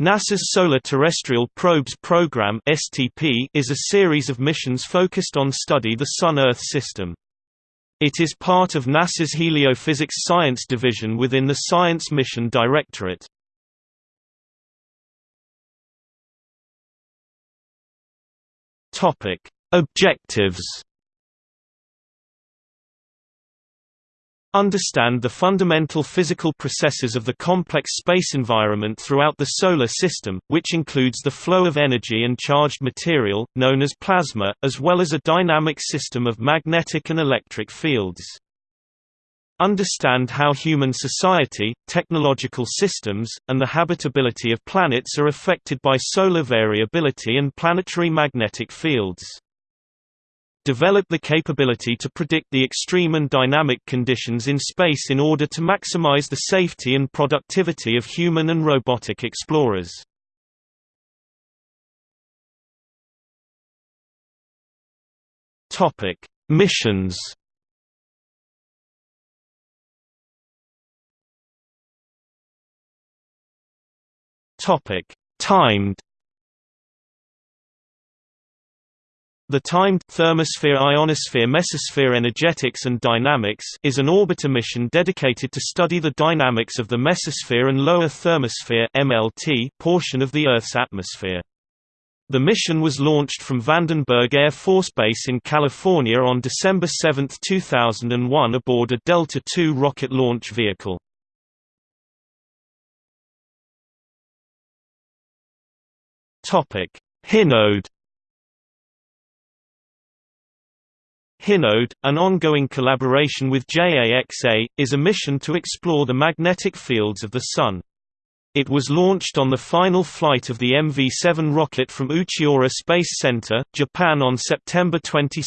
NASA's Solar Terrestrial Probes Program (STP) is a series of missions focused on study the Sun-Earth system. It is part of NASA's Heliophysics Science Division within the Science Mission Directorate. Topic: Objectives Understand the fundamental physical processes of the complex space environment throughout the Solar System, which includes the flow of energy and charged material, known as plasma, as well as a dynamic system of magnetic and electric fields. Understand how human society, technological systems, and the habitability of planets are affected by solar variability and planetary magnetic fields develop the capability to predict the extreme and dynamic conditions in space in order to maximize the safety and productivity of human and robotic explorers. Topic: Missions. Topic: Timed The timed thermosphere ionosphere mesosphere energetics and dynamics is an orbiter mission dedicated to study the dynamics of the mesosphere and lower thermosphere MLT portion of the Earth's atmosphere. The mission was launched from Vandenberg Air Force Base in California on December 7, 2001 aboard a Delta II rocket launch vehicle. Hinode Hinode, an ongoing collaboration with JAXA, is a mission to explore the magnetic fields of the Sun. It was launched on the final flight of the MV-7 rocket from Uchinoura Space Center, Japan on September 22,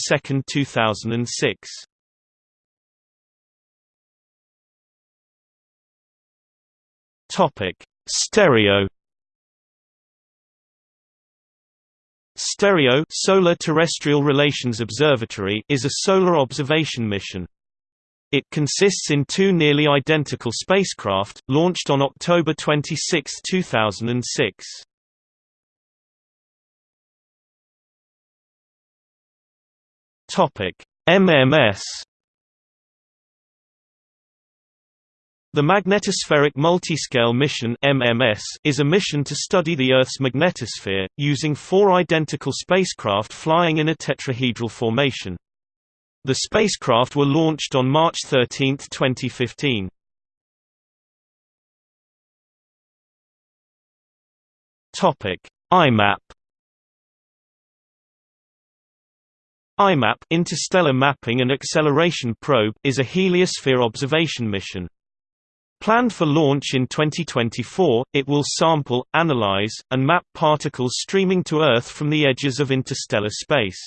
2006. Stereo STEREO Solar Terrestrial Relations Observatory is a solar observation mission. It consists in two nearly identical spacecraft, launched on October 26, 2006. MMS The Magnetospheric Multiscale Mission (MMS) is a mission to study the Earth's magnetosphere using four identical spacecraft flying in a tetrahedral formation. The spacecraft were launched on March 13, 2015. Topic: IMAP IMAP Interstellar Mapping and Acceleration Probe is a heliosphere observation mission. Planned for launch in 2024, it will sample, analyze, and map particles streaming to Earth from the edges of interstellar space.